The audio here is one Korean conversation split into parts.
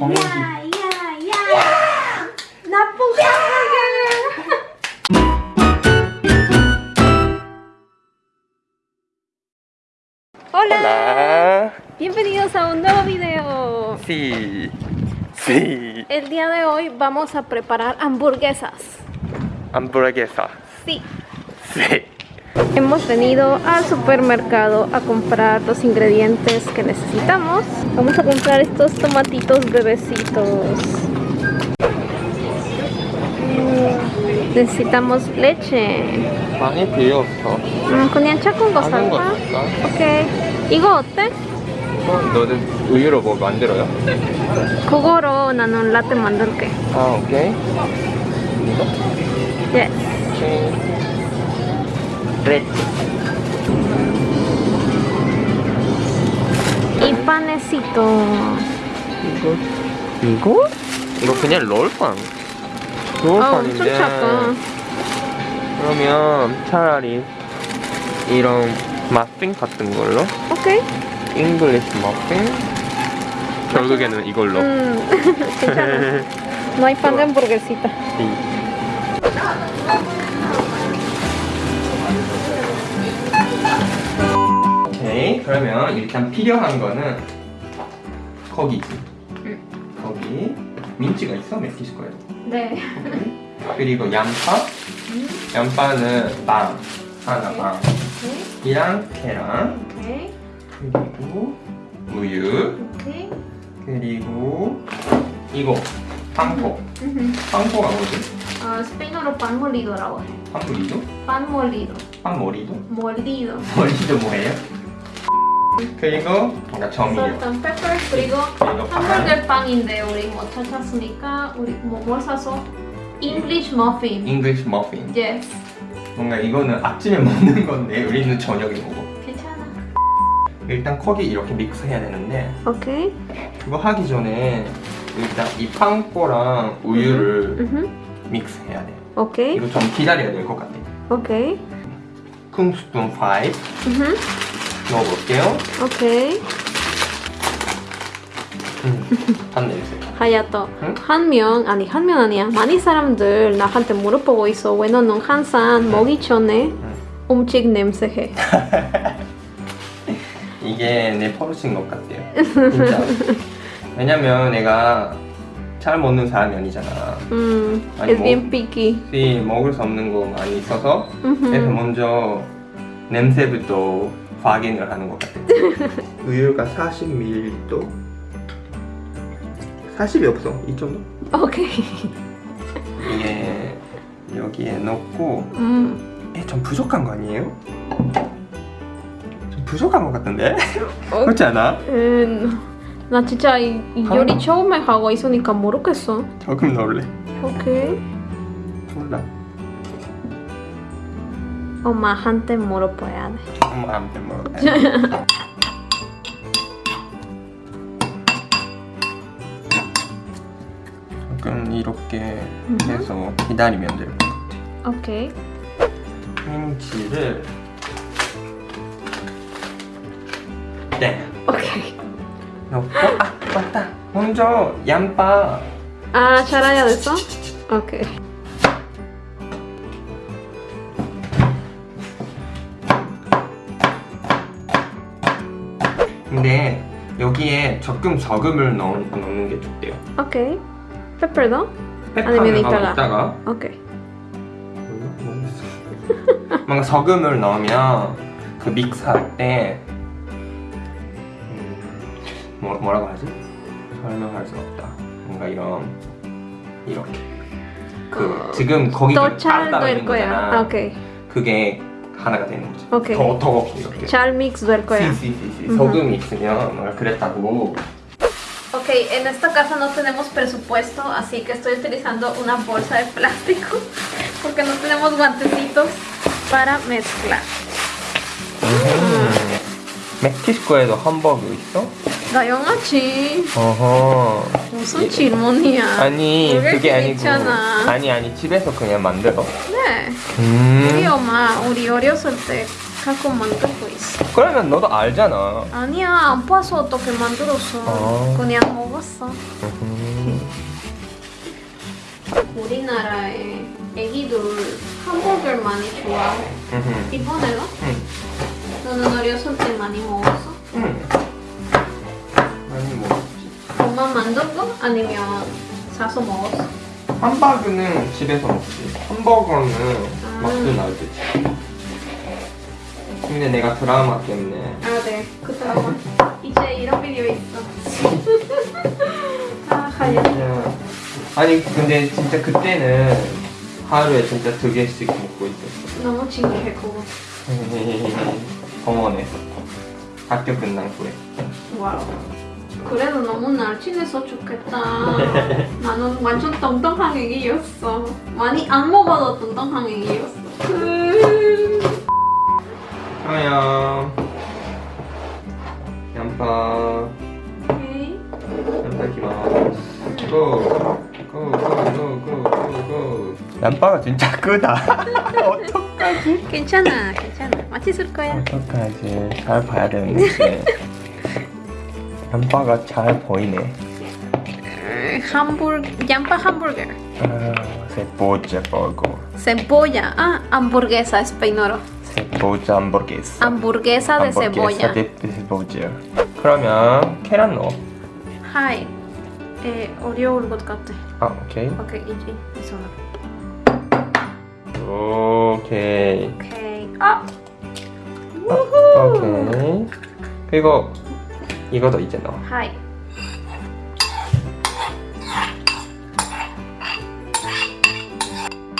공기. 야야야 나쁜 hamburger Hola, Hola. bienvenidos a un nuevo video. Sí. Sí. El día de hoy vamos a preparar hamburguesas. Hamburguesa. Sí. Sí. Hemos venido al supermercado a comprar los ingredientes que necesitamos. Vamos a comprar estos tomatitos bebecitos. Mm, Necesitamos leche. 많이 필요 없어. 음, 그냥 작은 거 작은 거 살까? 살까? 오케이. 이거 어때? 어, 너는 우유로 뭐 만들어요? 그거로 나는 라떼 만들게. 아, 오케이. 이거? 예. 오케이. 레드. 이 panecito. 이거? 이거? 이거 그냥 롤빵. 아, 롤빵인데. 작아. 그러면 차라리 이런 머핀 같은 걸로 오케이. English muffin 결국에는 이걸로 음, 괜찮아. No hay pan de hamburguesita. 그러면 일단 필요한 거는 거기지 응. 거기 민치가 있어 멕시코에 네. 그리고 양파 양파는 빵 하나. 빵 오케이. 이랑 계란 오케이. 그리고 우유 오케이. 그리고 이거 빵포 음. 빵포가 뭐지? 아, 스페인어로 molido라고 해. pan molido. 빵 molido? molido. molido 뭐예요? 그리고 뭔가 salt and pepper 그리고 빵 hamburger 빵인데 우리 못 찾았으니까 우리 뭐뭘 사서 English muffin. English muffin Yes. 뭔가 이거는 아침에 먹는 건데 우리는 저녁에 먹어 괜찮아. 일단 거기 이렇게 mix해야 되는데 오케이. 그거 하기 전에 일단 이 panko랑 우유를 음. 믹스해야 돼 오케이. 이거 좀 기다려야 될 것 같아 오케이. 큰 스푼 5 음. 넣어볼게요. 오케이. 음, 한 냄새. 하야토 응? 한명 아니 한 명 아니야. 많은 사람들 나한테 물어보고 있어. 왜 너는 항상 먹기 전에 음식 냄새해. 이게 내 버릇인 것 같아요. 진짜. 왜냐면 내가 잘 먹는 사람이 아니잖아. 음 아니, picky 혹시 먹을 수 없는 거 많이 있어서. 그래서 먼저 냄새부터 확인을 하는 것 같아요. 우유가 40ml 40이 없어. 이 정도? 오케이. 이게 여기에 넣고 음. 에, 좀 부족한 거 아니에요? 좀 부족한 것 같은데? 어, 그렇지 않아? 음, 나 진짜 이, 이 요리 처음에 하고 있으니까 모르겠어. 조금 넣을래. 오케이. 몰라 엄마한테 물어봐야 돼. 엄마한테 먹어야 조금 이렇게 해서 기다리면 될 것 같아. 오케이. 김치를. 네. 오케이. 넣고 아 맞다. 먼저 양파 아 잘해야 됐어? 오케이 근데 여기에 조금 소금을 넣, 넣는 게 좋대요. 오케이. 페퍼도? 아니면 이따가? 있다가? 오케이. 뭔가 소금을 넣으면 그 믹스할 때 음, 뭐, 뭐라고 하지? 설명할 수 없다. 뭔가 이런 이렇게. 그 어, 지금 거기가 더잘 따로 있는 거야? 거잖아 아, 오케이. 그게 하나가 되는 거지 오케이. 더, 더 이렇게 잘 믹스 될 거야 시시시시 음흠. 소금이 있으면 뭔가 그랬다고 Ok, en esta casa no tenemos presupuesto, así que estoy utilizando una bolsa de plástico porque no tenemos guantecitos para mezclar. 음. 멕시코에도 햄버거 있어? 나 영어지. 어허 무슨 질문이야? 아니 그게 아니고 있잖아. 아니 아니 집에서 그냥 만들어 네. 음. 우리 엄마 우리 어렸을 때 갖고 만들고 있어. 그러면 너도 알잖아. 아니야 안 봐서 어떻게 만들었어 어. 그냥 먹었어 음. 우리나라에 애기들 hamburger 많이 좋아해 음. 이번에가? 음. 너는 어렸을 때 많이 먹었어? 음. 많이 먹었지. 엄마 만든 거? 아니면 사서 먹었어? 함바그는 집에서 먹지. 햄버거는 아. 막도날드지. 근데 내가 드라마 때문에 아네그 드라마 이제 이런 비디오 있어 아 그냥 아니 근데 진짜 그때는 하루에 진짜 두 개씩 먹고 있었어. 너무 신기해 그거 병원에서 학교 끝난 후에. 와우 그래도 너무 날씬해서 좋겠다. 나는 완전 뚱뚱한 애기였어. 많이 안 먹어도 뚱뚱한 애기였어. 그... 그러면 양파. 오케이. 양파 기마스 고 고 고 고 고 고 양파가 진짜 크다. 어떡하지? 괜찮아 괜찮아. 맛있을 거야. 어떡하지? 잘 봐야 되는데 양파가 잘 보이네 hamburg 양파 hamburger 아, cebolla 버거 cebolla ah hamburguesa español cebolla hamburguesa hamburguesa de cebolla de cebolla 그러면 계란 넣어 하이 에 어려울 것 같아 아 오케이 오케이 이제 이소 오케이 오케이 아 오케이 그리고 이거도 이제 넣어. 하이.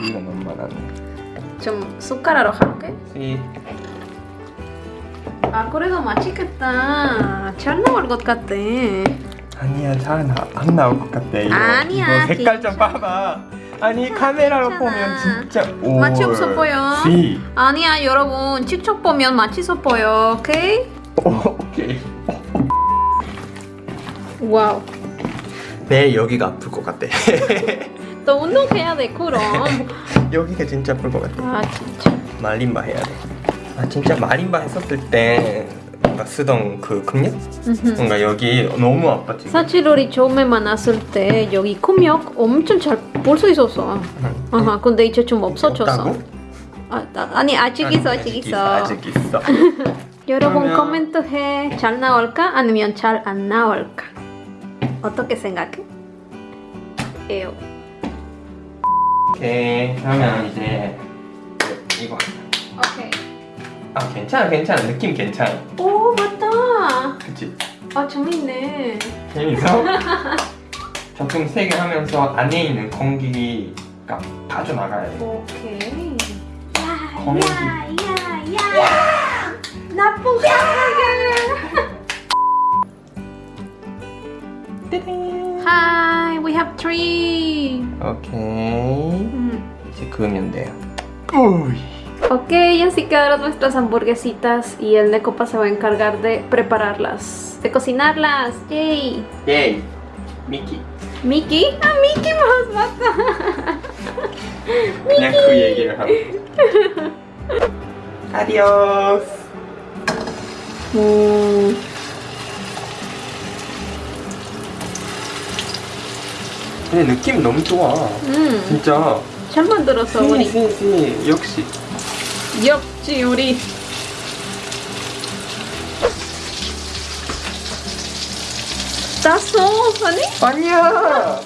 이거 너무 많았네. 좀 숟가락으로 할게. 씨. 아 그래도 맛있겠다. 잘 나올 것 같아. 아니야 잘안 나올 것 같아 이거. 아니야, 이거 색깔 좀. 봐봐. 아니 카메라로 괜찮아. 보면 진짜 오 맛이 없어 보여. 씨. 아니야 여러분. 직접 보면 맛있어 보여. 오케이? 오, 오케이 wow. 내 여기가 아플 것 같아. 또 운동해야 돼 그럼. 여기가 진짜 아플 것 같아. 아 진짜. 마림바 해야 돼 아 진짜 마림바 했었을 때 쓰던 그? 음흠. 뭔가 여기 너무 아팠지. 사실 우리 처음에 만났을 때 여기 근육 엄청 잘 볼 수 있었어. 아하 근데 이제 좀 없어졌어. 없다고? 아, 나- 아니 아직 있어 아직 있어 아직 있어. 여러분 그러면- 코멘트 해잘 나올까? 아니면 잘 안 나올까 어떻게 생각해? 에요. 오케이 그러면 이제 이거 오케이. 아 괜찮아 괜찮아. 느낌 괜찮아. 오 맞다. 그치? 아 재밌네. 재밌어? 조금 세게 하면서 안에 있는 공기가 빠져나가야 돼 오케이. 공기. 야야야야. 나쁜 hamburger Hi we have three 오케이 Mm. 이제 그으면 돼요 우이 Ok, así quedaron nuestras hamburguesitas y el Necopa se va a encargar de prepararlas, de cocinarlas. ¡Yay! 예이 미키 ¿Mickey? ¡Ah, Mickey Mouse! ¡Basta! 그냥 근데 느낌 너무 좋아 음, 진짜 잘 만들었어, 우리. 시시시 역시 역시 우리. 땄어, 아니? 아니야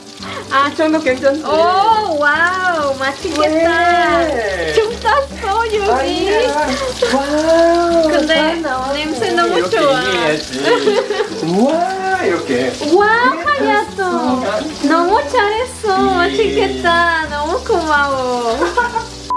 아 정도 괜찮지 오, 와우, 맛있겠다. 왜? 좀 땄어, 여기. 아니야 와우 근데. 냄새 너무 좋아. 얘기 해야지 우와 이렇게 와, 하야토. 너무 잘했어. 맛있겠다. 너무 고마워.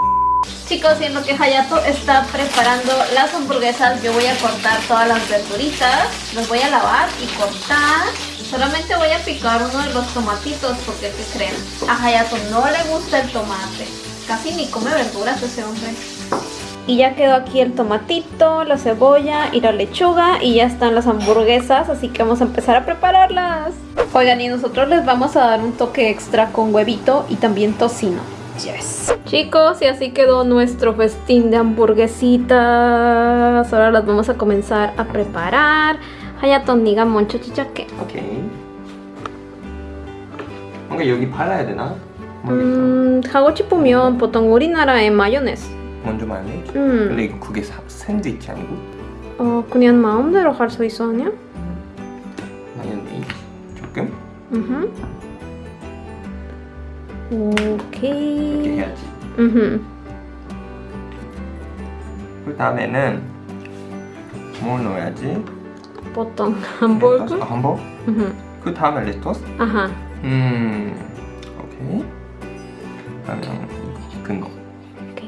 Chicos, en lo que Hayato está preparando las hamburguesas, yo voy a cortar todas las verduritas, las voy a lavar y cortar. Solamente voy a picar uno de los tomatitos porque, ¿qué creen? A Hayato no le gusta el tomate. Casi ni come verduras ese hombre. Y ya quedó aquí el tomatito, la cebolla y la lechuga y ya están las hamburguesas, así que vamos a empezar a prepararlas. Oigan, y nosotros les vamos a dar un toque extra con huevito y también tocino. Yes. Chicos, y así quedó nuestro festín de hamburguesitas. Ahora las vamos a comenzar a preparar. 하얗던 네가 먼저 시작해. 오케이. 뭔가 여기 발라야 되나? 모르겠어. 음, 하고 싶으면 보통 우리나라에 마요네즈. 먼저 마요네즈. 음, 근데 이거 그게 사, 샌드위치 아니고 어, 그냥 마음대로 할 수 있어 아니야? 마요네즈 조금 음. 이렇게 오케이. 해야지. 음. 그 다음에는 뭘 넣어야지? 보통 hamburger. 아, hamburger? 음. 그 다음에 lettuce? 아하. 음, 오케이. 그러면 큰 거.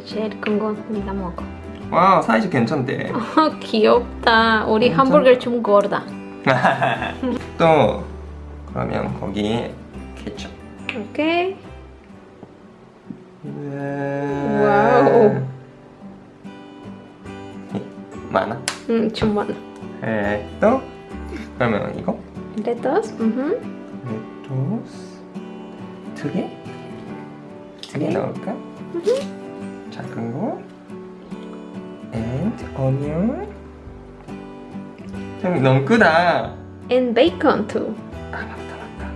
제일 큰건 네가 먹어. 와 사이즈 괜찮대. 어, 귀엽다. 우리 괜찮다. hamburger 좀 gorda. 또 그러면 거기에 케첩. 오케이. 와우. 많아. 음, 좀 많아. 에, 또 그러면 이거 레터스. 음. 레토스 두 개? 두개 네. 넣을까? 작은 거 and onion 좀 너무 크다 And bacon too. 아 맞다 맞다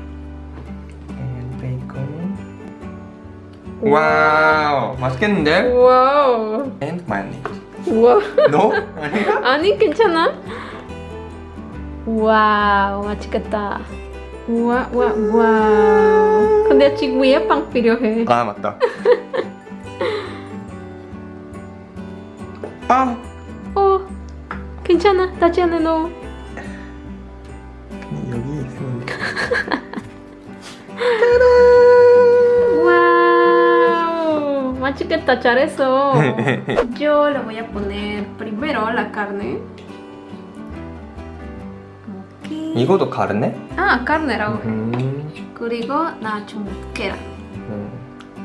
and bacon wow 맛있겠는데? wow. and mayonnaise 우와. 너? 아니야? 아니 괜찮아? wow 맛있겠다. 와, 와, wow. 근데 지금 위에 빵 필요해. 아 맞다 아 어, 괜찮아. 다지 않아 너. 여기 있으면 돼 Wow, 맛있겠다. 잘했어. Yo le voy a poner primero la carne. 이거도 가르네? 아. 해. 음, 그리고 나좀 계란. 음,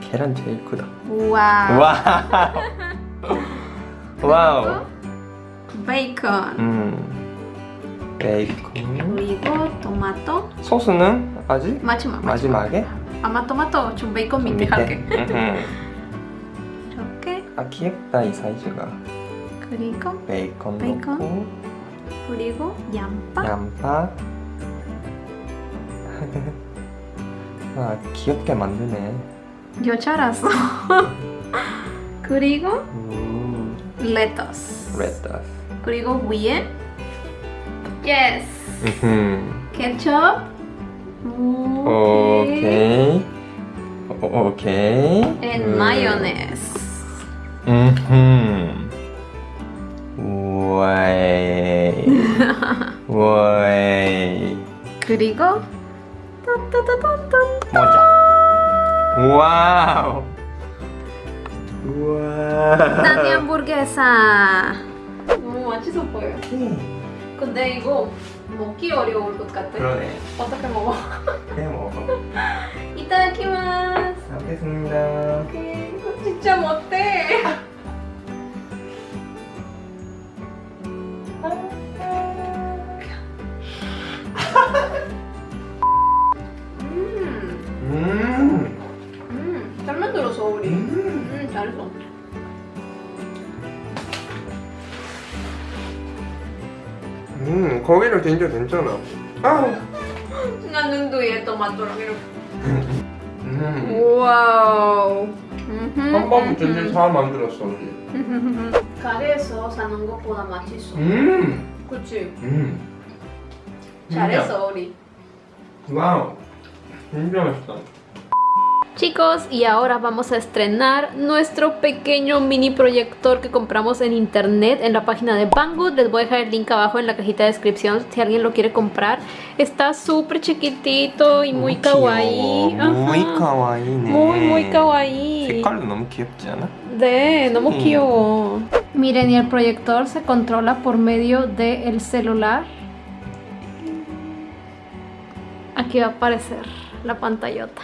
계란 제일 크다 wow. wow wow 베이컨. 음 베이컨 그리고 토마토. 소스는 아직 마지막. 마지막에 아마 토마토 좀 베이컨 밑에 할게. 이렇게. 아 귀엽다 이 사이즈가 그리고 베이컨, 베이컨. 넣고 그리고 양파. 양파 아 귀엽게 만드네 요 잘했어. 그리고 음, 레터스. 레타스 그리고 위에 yes 음흠. 케첩 오케이 오- 오케이 and 음. mayonnaise 음흠. 와이. 와이. 그리고 따따따따따 모자. 와우. 우와. 나니 hamburguesa 너무 맛있어 보여 근데 이거 먹기 어려울 것 같아 그러네. 어떻게 먹어? 그냥 먹어. 이따다키마스 알겠습니다. 음, 거기는 진짜 괜찮아. 아. 나 눈도 얘 토마토랑 이렇게 음. 와우 한번 진짜 잘 만들었어 우리. 가게에서 사는 것보다 맛있어 음. 그치? 음. 잘했어 우리. 와우. 진짜 맛있다. Chicos, y ahora vamos a estrenar nuestro pequeño mini proyector que compramos en internet en la página de Banggood. Les voy a dejar el link abajo en la cajita de descripción si alguien lo quiere comprar. Está súper chiquitito y muy kawaii. muy Ajá. kawaii. Muy, muy kawaii. 색깔도 너무 귀엽지 않아? 네, 너무 음. 귀여워. Miren, y el proyector se controla por medio del celular. Aquí va a aparecer la pantallota.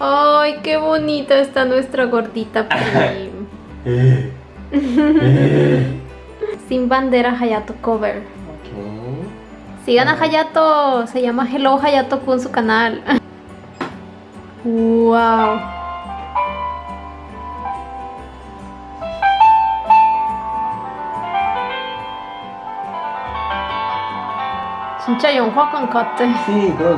Ay, qué bonita está nuestra gordita Pim. Eh, eh. Sin bandera Hayato cover. Okay. Sigan a Hayato, se llama Hello Hayato Kun su canal. wow. Sincha, yo un Sí, todo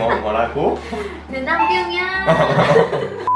뭐 뭐라고? 내 남편이야.